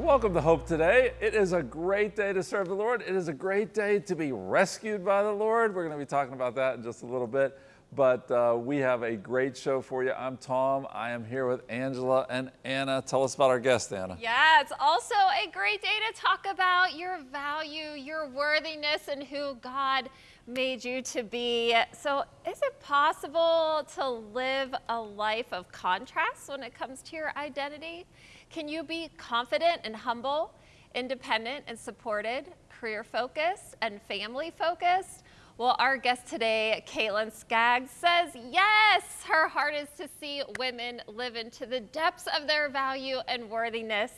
Welcome to Hope Today. It is a great day to serve the Lord. It is a great day to be rescued by the Lord. We're going to be talking about that in just a little bit. But uh, we have a great show for you. I'm Tom. I am here with Angela and Anna. Tell us about our guest, Anna. Yeah, it's also a great day to talk about your value, your worthiness, and who God made you to be. So, is it possible to live a life of contrast when it comes to your identity? Can you be confident and humble, independent and supported, career focused and family focused? Well, our guest today, Caitlin Skaggs, says yes, her heart is to see women live into the depths of their value and worthiness,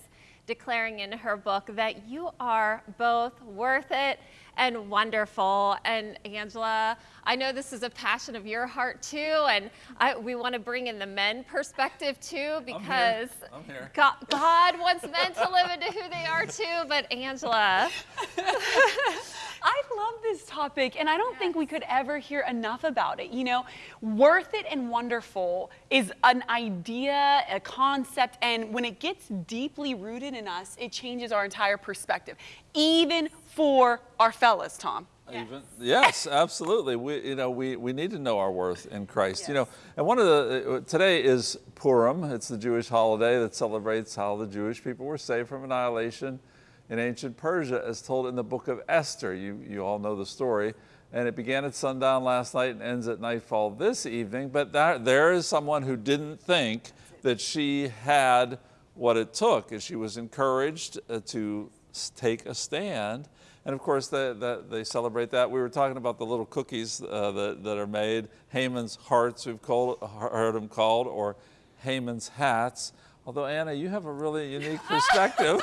declaring in her book that you are both worth it and wonderful. And Angela, I know this is a passion of your heart too, and I, we want to bring in the men perspective too because I'm here. I'm here. God, God wants men to live into who they are too. But Angela, I love this topic, and I don't think we could ever hear enough about it. You know, worth it and wonderful is an idea, a concept, and when it gets deeply rooted in us, it changes our entire perspective, even for our fellas, Tom. Even, yes, absolutely. We, you know, we, we need to know our worth in Christ. You know, and one of the, uh, today is Purim. It's the Jewish holiday that celebrates how the Jewish people were saved from annihilation in ancient Persia as told in the book of Esther. You, you all know the story. And it began at sundown last night and ends at nightfall this evening. But that, there is someone who didn't think that she had what it took. And she was encouraged uh, to take a stand. And of course, they, they, they, celebrate that. We were talking about the little cookies uh, that, that are made, Haman's hearts, we've called, heard them called, or Haman's hats. Although, Anna, you have a really unique perspective.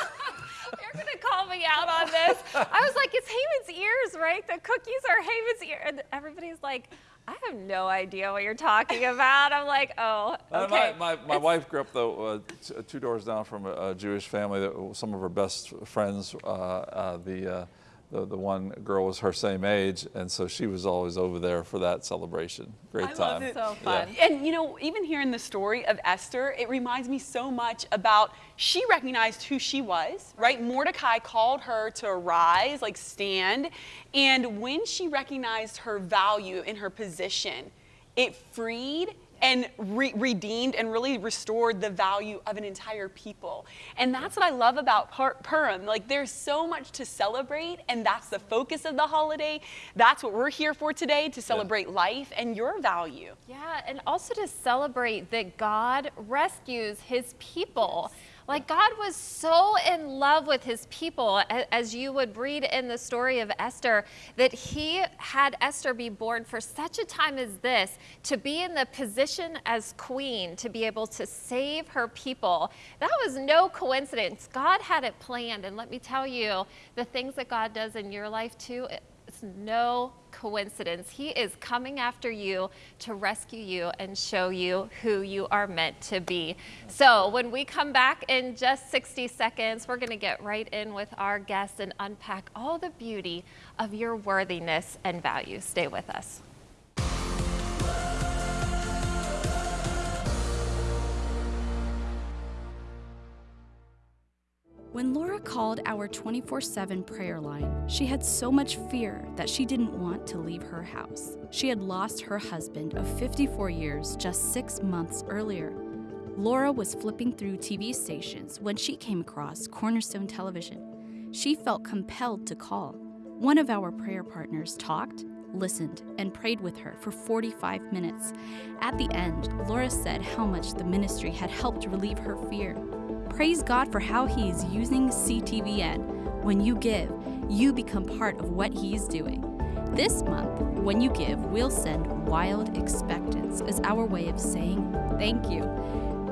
You're going to call me out on this. I was like, it's Haman's ears, right? The cookies are Haman's ears. And everybody's like, I have no idea what you're talking about. I'm like, oh, okay. My, my, my wife grew up, though, uh, two doors down from a, a, Jewish family. That some of her best friends, uh, uh, the uh, the, the one girl was her same age, and so she was always over there for that celebration. Great I time. Love it. So fun. Yeah. And you know, even hearing the story of Esther, it reminds me so much about she recognized who she was, right? Mordecai called her to rise, like stand, and when she recognized her value in her position, it freed and re redeemed and really restored the value of an entire people. And that's what I love about Purim. Like there's so much to celebrate and that's the focus of the holiday. That's what we're here for today, to celebrate yeah. life and your value. Yeah, and also to celebrate that God rescues his people. Yes. Like God was so in love with his people, as you would read in the story of Esther, that he had Esther be born for such a time as this, to be in the position as queen, to be able to save her people. That was no coincidence. God had it planned. And let me tell you, the things that God does in your life too, no coincidence. He is coming after you to rescue you and show you who you are meant to be. So when we come back in just 60 seconds, we're going to get right in with our guests and unpack all the beauty of your worthiness and value. Stay with us. When Laura called our 24 7 prayer line, she had so much fear that she didn't want to leave her house. She had lost her husband of 54 years just six months earlier. Laura was flipping through TV stations when she came across Cornerstone Television. She felt compelled to call. One of our prayer partners talked, listened, and prayed with her for 45 minutes. At the end, Laura said how much the ministry had helped relieve her fear. Praise God for how He is using CTVN. When you give, you become part of what He is doing. This month, when you give, we'll send Wild Expectance as our way of saying thank you.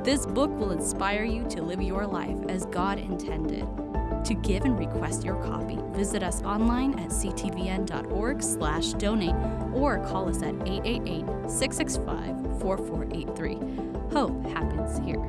This book will inspire you to live your life as God intended. To give and request your copy, visit us online at ctvn.org slash donate or call us at 888-665-4483. Hope happens here.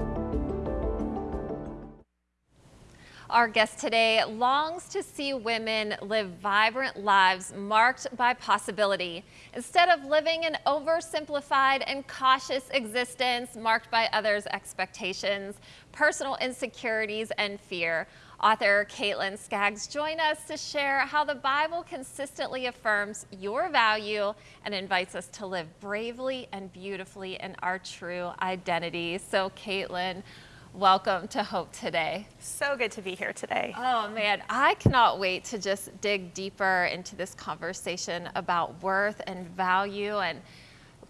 Our guest today longs to see women live vibrant lives marked by possibility instead of living an oversimplified and cautious existence marked by others' expectations, personal insecurities, and fear. Author Caitlin Skaggs join us to share how the Bible consistently affirms your value and invites us to live bravely and beautifully in our true identity. So, Caitlin, welcome to Hope Today. So good to be here today. Oh man, I cannot wait to just dig deeper into this conversation about worth and value. And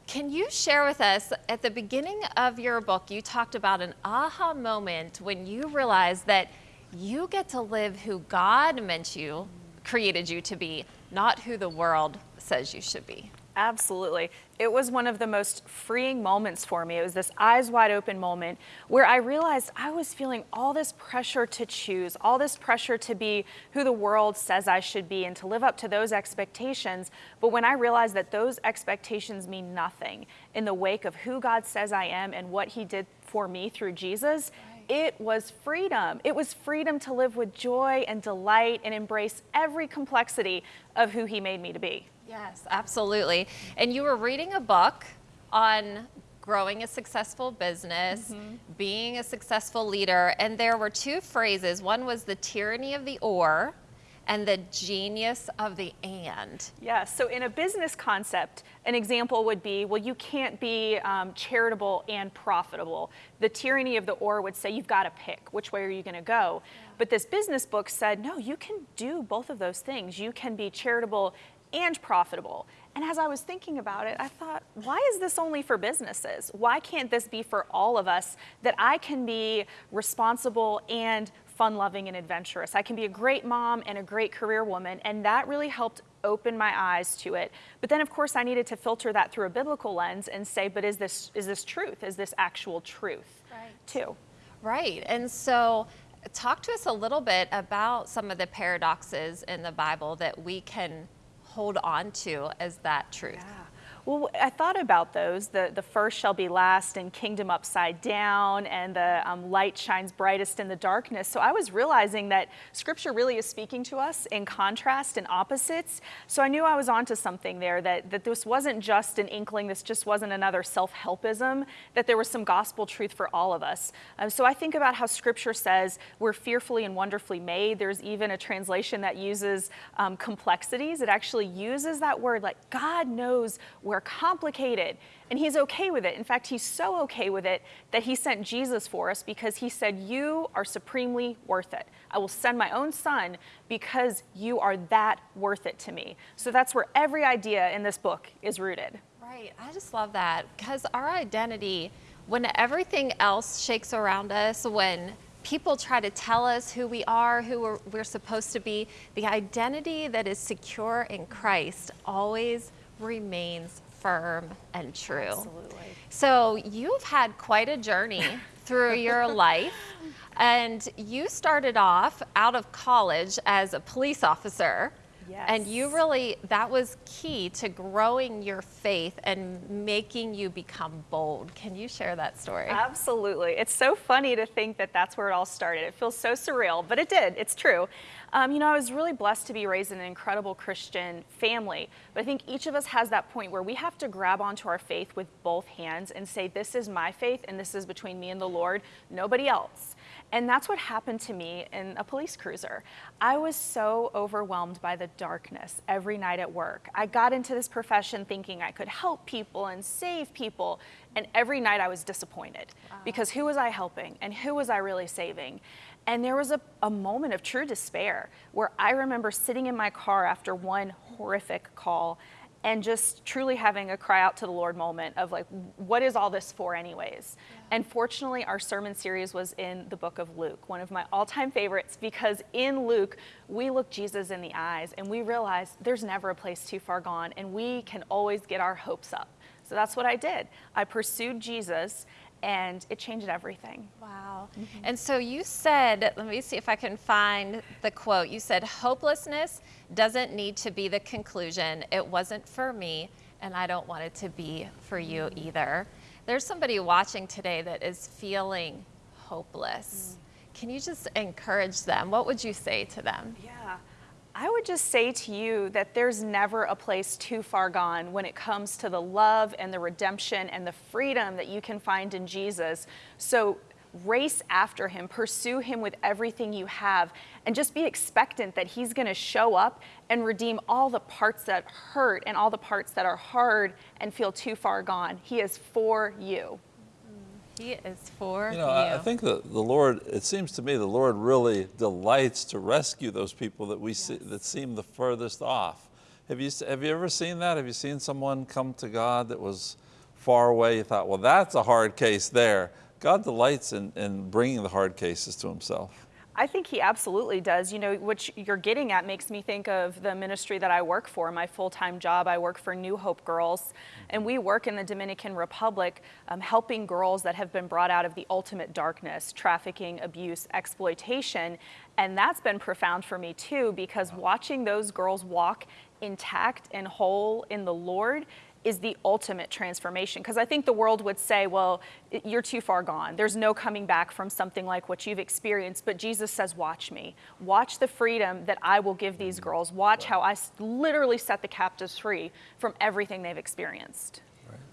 can you share with us at the beginning of your book, you talked about an aha moment when you realized that you get to live who God meant you, created you to be, not who the world says you should be. Absolutely. It was one of the most freeing moments for me. It was this eyes wide open moment where I realized I was feeling all this pressure to choose, all this pressure to be who the world says I should be and to live up to those expectations. But when I realized that those expectations mean nothing in the wake of who God says I am and what He did for me through Jesus, it was freedom. It was freedom to live with joy and delight and embrace every complexity of who He made me to be. Yes, absolutely. And you were reading a book on growing a successful business, mm-hmm. being a successful leader, and there were two phrases. One was the tyranny of the or, and the genius of the and. Yeah, so in a business concept, an example would be well, you can't be um, charitable and profitable. The tyranny of the or would say you've got to pick which way are you going to go. Yeah. But this business book said no, you can do both of those things. You can be charitable and profitable. And as I was thinking about it, I thought, why is this only for businesses? Why can't this be for all of us that I can be responsible and fun loving and adventurous. I can be a great mom and a great career woman, and that really helped open my eyes to it. But then of course I needed to filter that through a biblical lens and say, but is this is this truth? Is this actual truth? Right. Too. Right. And so talk to us a little bit about some of the paradoxes in the Bible that we can hold on to as that truth. Yeah. Well, I thought about those. The, the first shall be last and kingdom upside down, and the um, light shines brightest in the darkness. So I was realizing that scripture really is speaking to us in contrast and opposites. So I knew I was onto something there, that, that this wasn't just an inkling, this just wasn't another self helpism, that there was some gospel truth for all of us. Um, so I think about how scripture says we're fearfully and wonderfully made. There's even a translation that uses um, complexities, it actually uses that word like God knows where are complicated. And he's okay with it. In fact, he's so okay with it that he sent Jesus for us because he said, You are supremely worth it. I will send my own son because you are that worth it to me. So that's where every idea in this book is rooted. Right. I just love that because our identity, when everything else shakes around us, when people try to tell us who we are, who we're, we're supposed to be, the identity that is secure in Christ always remains firm and true. Absolutely. So you've had quite a journey through your life. And you started off out of college as a police officer. Yes. And you really, that was key to growing your faith and making you become bold. Can you share that story? Absolutely. It's so funny to think that that's where it all started. It feels so surreal, but it did. It's true. Um, you know, I was really blessed to be raised in an incredible Christian family, but I think each of us has that point where we have to grab onto our faith with both hands and say, This is my faith, and this is between me and the Lord, nobody else. And that's what happened to me in a police cruiser. I was so overwhelmed by the darkness every night at work. I got into this profession thinking I could help people and save people, and every night I was disappointed wow. because who was I helping and who was I really saving? And there was a, a moment of true despair where I remember sitting in my car after one horrific call and just truly having a cry out to the Lord moment of like, what is all this for, anyways? Yeah. And fortunately, our sermon series was in the book of Luke, one of my all time favorites, because in Luke, we look Jesus in the eyes and we realize there's never a place too far gone and we can always get our hopes up. So that's what I did. I pursued Jesus and it changed everything. Wow. Mm-hmm. And so you said, let me see if I can find the quote. You said, hopelessness doesn't need to be the conclusion. It wasn't for me, and I don't want it to be for you mm-hmm. either. There's somebody watching today that is feeling hopeless. Mm. Can you just encourage them? What would you say to them? Yeah. I would just say to you that there's never a place too far gone when it comes to the love and the redemption and the freedom that you can find in Jesus. So race after him, pursue him with everything you have, and just be expectant that he's going to show up and redeem all the parts that hurt and all the parts that are hard and feel too far gone. He is for you. He is for You know, I, I think that the Lord, it seems to me the Lord really delights to rescue those people that we see, that seem the furthest off. Have you, have you ever seen that? Have you seen someone come to God that was far away? You thought, well, that's a hard case there. God delights in, in bringing the hard cases to himself. I think he absolutely does. You know, what you're getting at makes me think of the ministry that I work for, my full time job. I work for New Hope Girls, and we work in the Dominican Republic um, helping girls that have been brought out of the ultimate darkness trafficking, abuse, exploitation. And that's been profound for me too, because watching those girls walk intact and whole in the Lord is the ultimate transformation. Because I think the world would say, well, you're too far gone. There's no coming back from something like what you've experienced. But Jesus says, watch me. Watch the freedom that I will give these mm-hmm. girls. Watch how I literally set the captives free from everything they've experienced.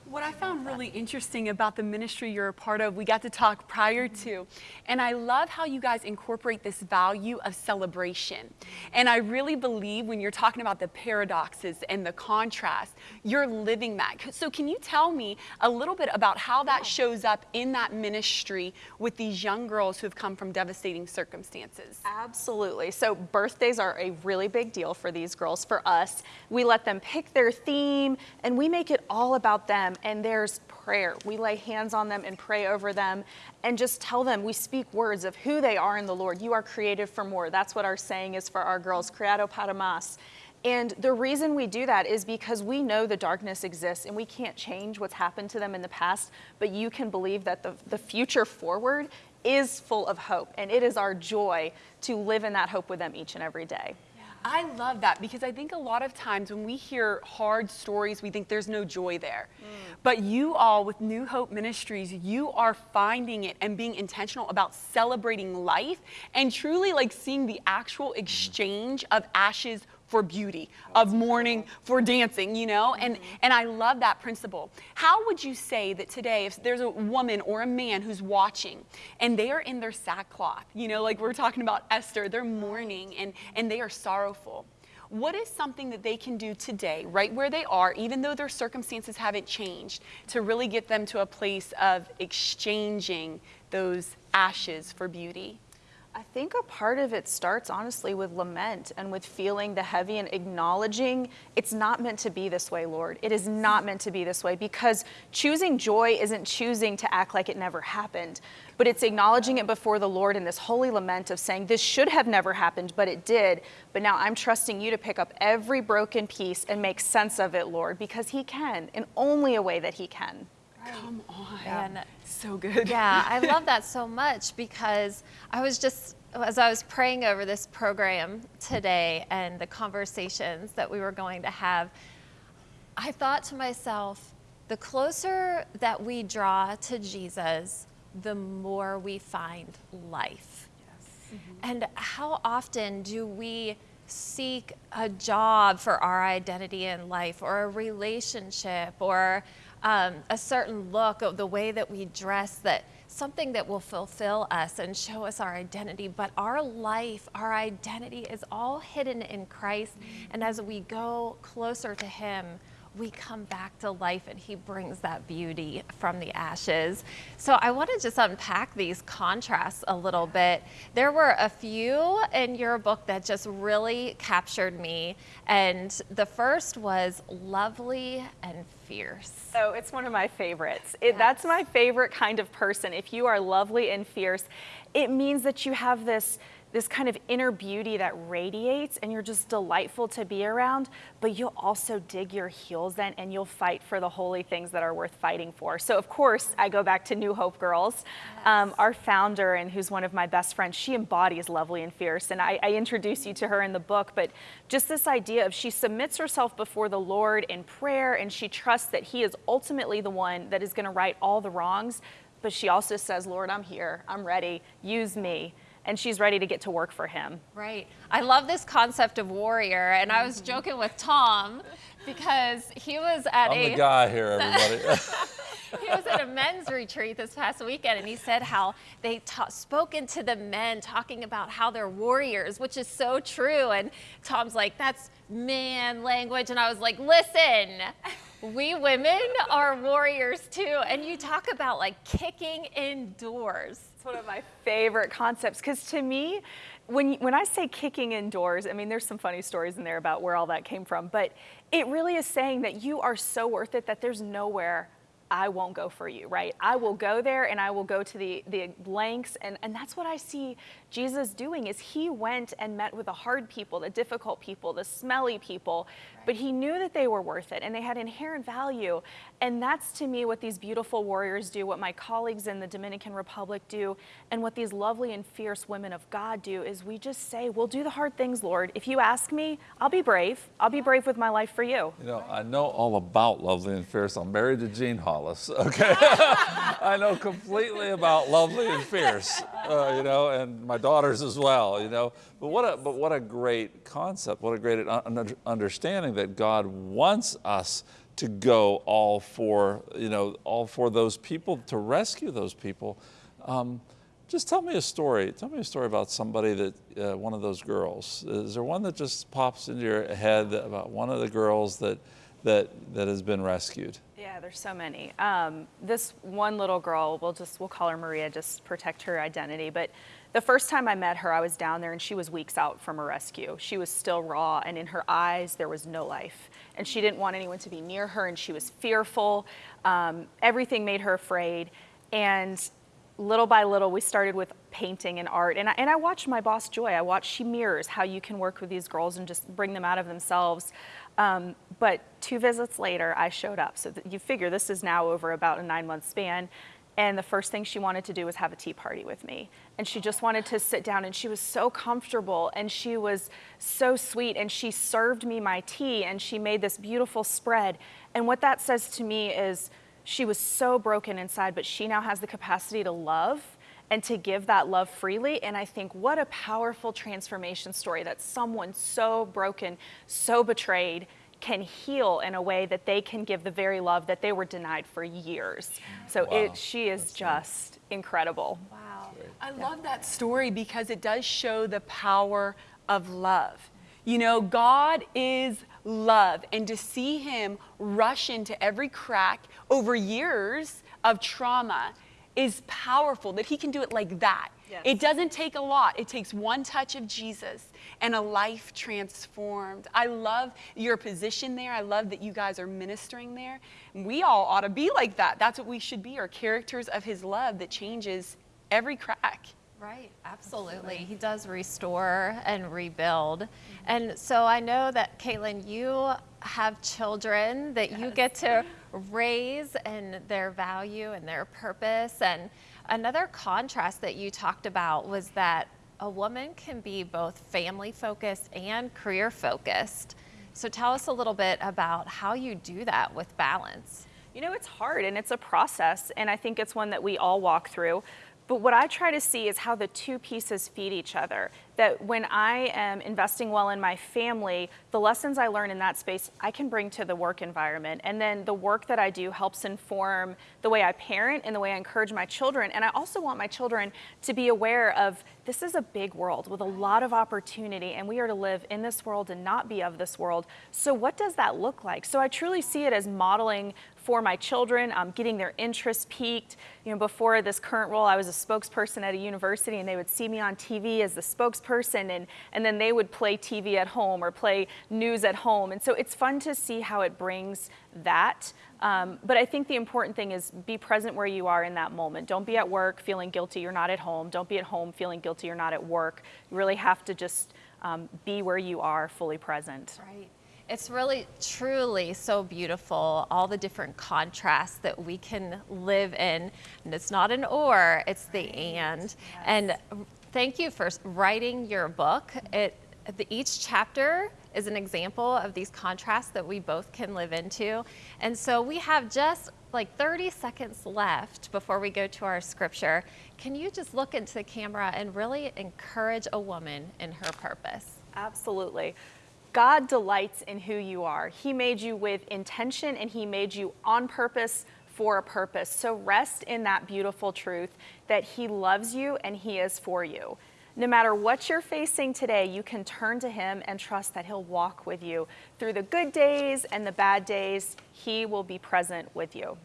What I found really interesting about the ministry you're a part of, we got to talk prior to, and I love how you guys incorporate this value of celebration. And I really believe when you're talking about the paradoxes and the contrast, you're living that. So, can you tell me a little bit about how that shows up in that ministry with these young girls who have come from devastating circumstances? Absolutely. So birthdays are a really big deal for these girls. For us, we let them pick their theme and we make it all about them. And there's prayer. We lay hands on them and pray over them and just tell them, we speak words of who they are in the Lord. You are created for more. That's what our saying is for our girls, creado para más. And the reason we do that is because we know the darkness exists and we can't change what's happened to them in the past, but you can believe that the, the future forward is full of hope. And it is our joy to live in that hope with them each and every day. I love that because I think a lot of times when we hear hard stories, we think there's no joy there. Mm. But you all with New Hope Ministries, you are finding it and being intentional about celebrating life and truly like seeing the actual mm-hmm. exchange of ashes for beauty, of mourning for dancing, you know? And mm-hmm. and I love that principle. How would you say that today if there's a woman or a man who's watching and they are in their sackcloth, you know, like we're talking about Esther, they're mourning and and they are sorrowful. What is something that they can do today, right where they are, even though their circumstances haven't changed, to really get them to a place of exchanging those ashes for beauty? I think a part of it starts honestly with lament and with feeling the heavy and acknowledging it's not meant to be this way, Lord. It is not meant to be this way because choosing joy isn't choosing to act like it never happened, but it's acknowledging it before the Lord in this holy lament of saying, This should have never happened, but it did. But now I'm trusting you to pick up every broken piece and make sense of it, Lord, because He can in only a way that He can. Come on. And So good. yeah, I love that so much because I was just, as I was praying over this program today and the conversations that we were going to have, I thought to myself, the closer that we draw to Jesus, the more we find life. And how often do we seek a job for our identity in life or a relationship or um, a certain look of the way that we dress that something that will fulfill us and show us our identity. But our life our identity is all hidden in christ. And as we go closer to him we come back to life and he brings that beauty from the ashes. So I want to just unpack these contrasts a little bit. There were a few in your book that just really captured me. And the first was lovely and fierce. So it's one of my favorites. It, That's my favorite kind of person. If you are lovely and fierce, it means that you have this this kind of inner beauty that radiates and you're just delightful to be around, but you'll also dig your heels in and you'll fight for the holy things that are worth fighting for. So, of course, I go back to New Hope Girls. Um, our founder, and who's one of my best friends, she embodies lovely and fierce. And I, I introduce you to her in the book, but just this idea of she submits herself before the Lord in prayer and she trusts that He is ultimately the one that is going to right all the wrongs. But she also says, Lord, I'm here. I'm ready. Use me and she's ready to get to work for him. Right. I love this concept of warrior. And I was joking with Tom because he was at I'm a. the guy here, everybody. he was at a men's retreat this past weekend and he said how they ta- spoke into the men talking about how they're warriors which is so true and tom's like that's man language and i was like listen we women are warriors too and you talk about like kicking indoors It's one of my favorite concepts because to me, when when I say kicking indoors, I mean there's some funny stories in there about where all that came from, but it really is saying that you are so worth it that there's nowhere I won't go for you, right? I will go there and I will go to the, the lengths. And, and that's what I see Jesus doing is he went and met with the hard people, the difficult people, the smelly people, but he knew that they were worth it and they had inherent value. And that's to me what these beautiful warriors do, what my colleagues in the Dominican Republic do, and what these lovely and fierce women of God do is we just say, we'll do the hard things, Lord. If you ask me, I'll be brave. I'll be brave with my life for you. You know, I know all about Lovely and Fierce. I'm married to Jean Okay? I know completely about Lovely and Fierce, uh, you know, and my daughters as well, you know. But what a, but what a great concept, what a great understanding that God wants us to go all for, you know, all for those people, to rescue those people. Um, just tell me a story. Tell me a story about somebody that, uh, one of those girls. Is there one that just pops into your head about one of the girls that, that, that has been rescued? Yeah, there's so many. Um, this one little girl, we'll just we'll call her Maria, just protect her identity. But the first time I met her, I was down there and she was weeks out from a rescue. She was still raw, and in her eyes there was no life, and she didn't want anyone to be near her, and she was fearful. Um, everything made her afraid, and little by little, we started with painting and art. And I, and I watched my boss, Joy, I watched, she mirrors how you can work with these girls and just bring them out of themselves. Um, but two visits later, I showed up. So you figure this is now over about a nine month span. And the first thing she wanted to do was have a tea party with me. And she just wanted to sit down, and she was so comfortable and she was so sweet. And she served me my tea and she made this beautiful spread. And what that says to me is she was so broken inside, but she now has the capacity to love and to give that love freely. And I think what a powerful transformation story that someone so broken, so betrayed, can heal in a way that they can give the very love that they were denied for years. So Wow. it, she is just incredible. wow I love that story because it does show the power of love. You know, God is love, and to see Him rush into every crack over years of trauma is powerful that He can do it like that. Yes. It doesn't take a lot, it takes one touch of Jesus and a life transformed. I love your position there. I love that you guys are ministering there. We all ought to be like that. That's what we should be, are characters of His love that changes every crack. Right, absolutely. He does restore and rebuild. And so I know that, Caitlin, you have children that you get to raise and their value and their purpose. And another contrast that you talked about was that a woman can be both family focused and career focused. So tell us a little bit about how you do that with balance. You know, it's hard and it's a process, and I think it's one that we all walk through. But what I try to see is how the two pieces feed each other. That when I am investing well in my family, the lessons I learn in that space I can bring to the work environment. And then the work that I do helps inform the way I parent and the way I encourage my children. And I also want my children to be aware of this is a big world with a lot of opportunity, and we are to live in this world and not be of this world. So, what does that look like? So, I truly see it as modeling for my children, um, getting their interest piqued. You know, before this current role, I was a spokesperson at a university, and they would see me on TV as the spokesperson, and, and then they would play TV at home or play news at home. And so it's fun to see how it brings that. Um, but I think the important thing is be present where you are in that moment. Don't be at work feeling guilty you're not at home. Don't be at home feeling guilty you're not at work. You really have to just um, be where you are, fully present. Right. It's really, truly so beautiful, all the different contrasts that we can live in. And it's not an or, it's the and. And thank you for writing your book. It, the, each chapter is an example of these contrasts that we both can live into. And so we have just like 30 seconds left before we go to our scripture. Can you just look into the camera and really encourage a woman in her purpose? Absolutely. God delights in who you are. He made you with intention and He made you on purpose for a purpose. So rest in that beautiful truth that He loves you and He is for you. No matter what you're facing today, you can turn to Him and trust that He'll walk with you through the good days and the bad days. He will be present with you.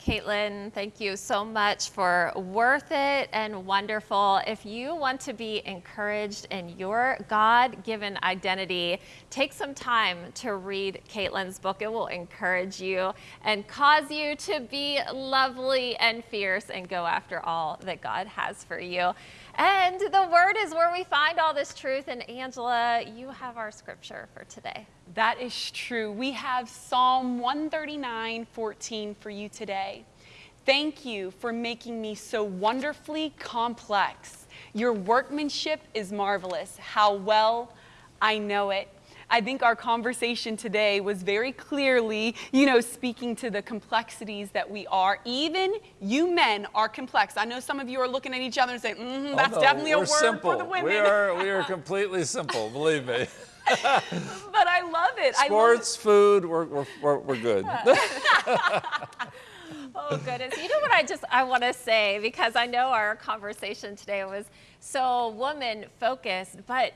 Caitlin, thank you so much for worth it and wonderful. If you want to be encouraged in your God given identity, take some time to read Caitlin's book. It will encourage you and cause you to be lovely and fierce and go after all that God has for you. And the word is where we find all this truth. And Angela, you have our scripture for today. That is true. We have Psalm 139 14 for you today. Thank you for making me so wonderfully complex. Your workmanship is marvelous. How well I know it. I think our conversation today was very clearly, you know, speaking to the complexities that we are. Even you men are complex. I know some of you are looking at each other and saying, mm-hmm, that's oh, no, definitely a word simple. for the women. We are, we are completely simple, believe me. but I love it. Sports, love it. food, we're, we're, we're, we're good. oh goodness you know what i just i want to say because i know our conversation today was so woman focused but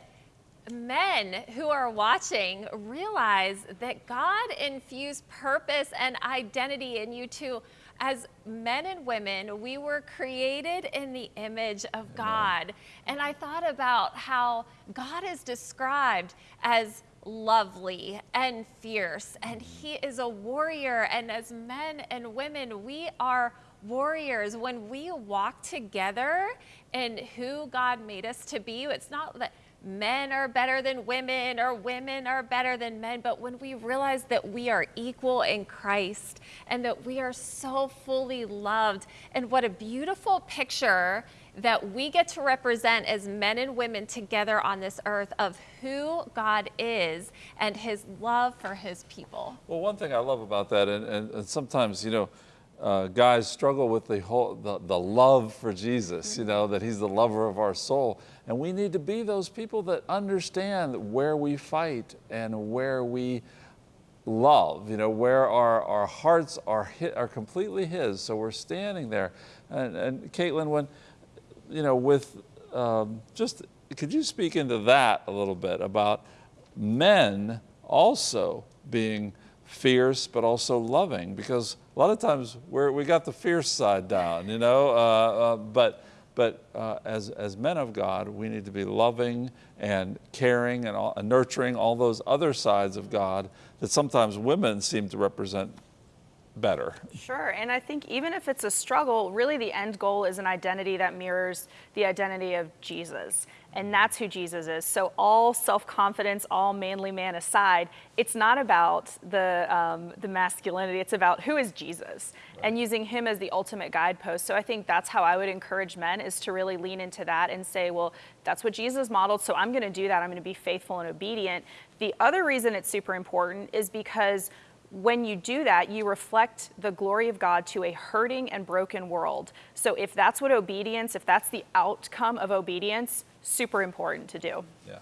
men who are watching realize that God infused purpose and identity in you too. As men and women, we were created in the image of God. And I thought about how God is described as lovely and fierce, and He is a warrior. And as men and women, we are warriors. When we walk together in who God made us to be, it's not that men are better than women or women are better than men, but when we realize that we are equal in Christ and that we are so fully loved, and what a beautiful picture that we get to represent as men and women together on this earth of who God is and his love for his people. Well, one thing I love about that, and, and, and sometimes, you know, uh, guys struggle with the whole the, the love for Jesus, you know, that he's the lover of our soul. And we need to be those people that understand where we fight and where we love, you know, where our, our hearts are, hit, are completely His. So we're standing there. And, and Caitlin, when, you know, with um, just, could you speak into that a little bit about men also being fierce but also loving? Because a lot of times we're, we got the fierce side down, you know, uh, uh, but but uh, as, as men of God, we need to be loving and caring and, all, and, nurturing all those other sides of God that sometimes women seem to represent better. Sure, and I think even if it's a struggle, really the end goal is an identity that mirrors the identity of Jesus and that's who Jesus is. So, all self confidence, all manly man aside, it's not about the, um, the masculinity, it's about who is Jesus right. and using him as the ultimate guidepost. So, I think that's how I would encourage men is to really lean into that and say, well, that's what Jesus modeled, so I'm going to do that. I'm going to be faithful and obedient. The other reason it's super important is because when you do that, you reflect the glory of God to a hurting and broken world. So if that's what obedience, if that's the outcome of obedience, super important to do. Yeah.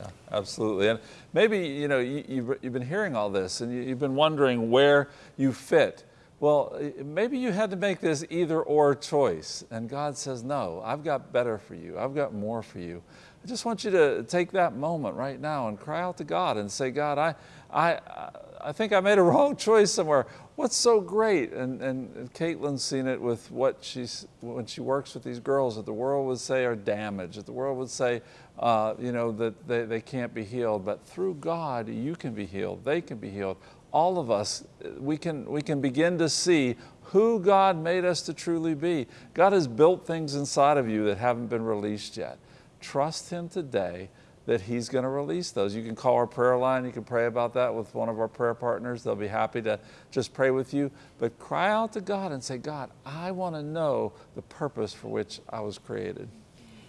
Yeah, absolutely. And maybe, you know, you, you've, you've been hearing all this and you, have been wondering where you fit. Well, maybe you had to make this either or choice. And God says, no, I've got better for you. I've got more for you. I just want you to take that moment right now and cry out to God and say, God, I, I, I think I made a wrong choice somewhere. What's so great? And, and Caitlin's seen it with what she's, when she works with these girls that the world would say are damaged, that the world would say, uh, you know, that they, they can't be healed. But through God, you can be healed. They can be healed. All of us, we can, we can begin to see who God made us to truly be. God has built things inside of you that haven't been released yet. Trust Him today that He's going to release those. You can call our prayer line. You can pray about that with one of our prayer partners. They'll be happy to just pray with you. But cry out to God and say, God, I want to know the purpose for which I was created.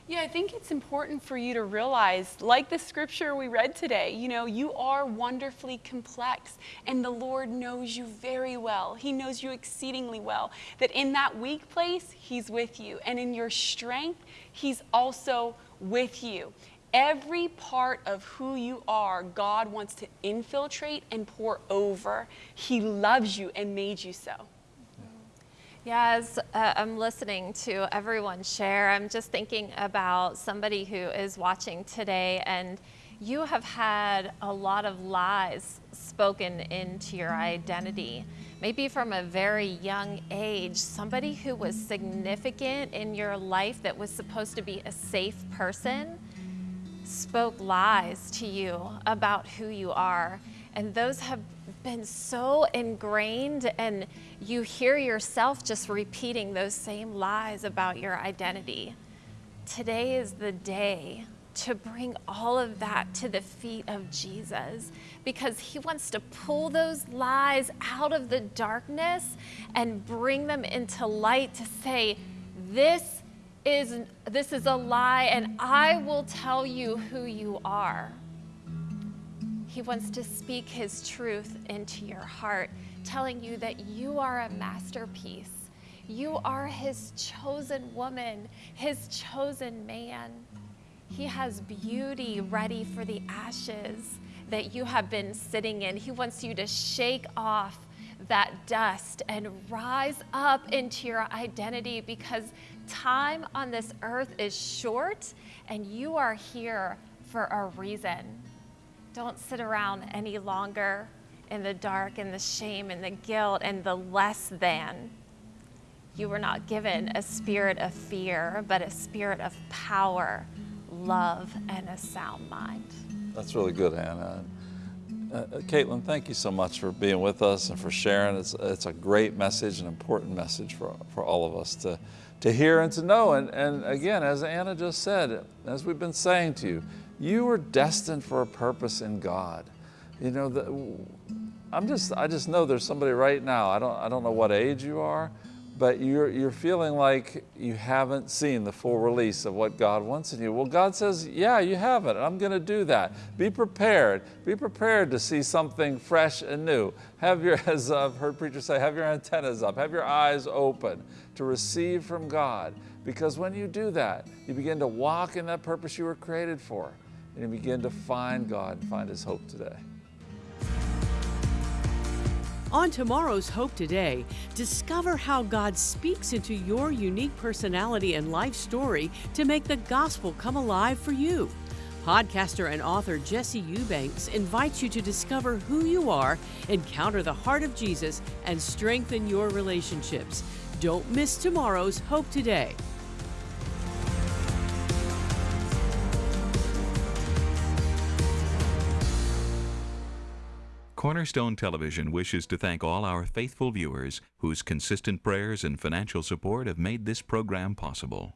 Yeah, I think it's important for you to realize, like the scripture we read today, you know, you are wonderfully complex, and the Lord knows you very well. He knows you exceedingly well. That in that weak place, He's with you, and in your strength, He's also with you. Every part of who you are, God wants to infiltrate and pour over. He loves you and made you so. Yeah, as uh, I'm listening to everyone share, I'm just thinking about somebody who is watching today and you have had a lot of lies spoken into your identity. Maybe from a very young age, somebody who was significant in your life that was supposed to be a safe person spoke lies to you about who you are. And those have been so ingrained, and you hear yourself just repeating those same lies about your identity. Today is the day to bring all of that to the feet of Jesus because he wants to pull those lies out of the darkness and bring them into light to say, This is, this is a lie, and I will tell you who you are. He wants to speak His truth into your heart, telling you that you are a masterpiece. You are His chosen woman, His chosen man. He has beauty ready for the ashes that you have been sitting in. He wants you to shake off that dust and rise up into your identity because time on this earth is short and you are here for a reason. Don't sit around any longer in the dark and the shame and the guilt and the less than. You were not given a spirit of fear, but a spirit of power, love, and a sound mind. That's really good, Anna. Uh, uh, Caitlin, thank you so much for being with us and for sharing. It's, it's a great message, an important message for, for all of us to, to hear and to know. And, and again, as Anna just said, as we've been saying to you, you were destined for a purpose in God. You know, the, I'm just, I just know there's somebody right now, I don't, I don't know what age you are, but you're, you're feeling like you haven't seen the full release of what God wants in you. Well, God says, yeah, you have it. I'm going to do that. Be prepared. Be prepared to see something fresh and new. Have your, as I've heard preachers say, have your antennas up, have your eyes open to receive from God. Because when you do that, you begin to walk in that purpose you were created for. And you begin to find God and find His hope today. On tomorrow's Hope Today, discover how God speaks into your unique personality and life story to make the gospel come alive for you. Podcaster and author Jesse Eubanks invites you to discover who you are, encounter the heart of Jesus, and strengthen your relationships. Don't miss tomorrow's Hope Today. Cornerstone Television wishes to thank all our faithful viewers whose consistent prayers and financial support have made this program possible.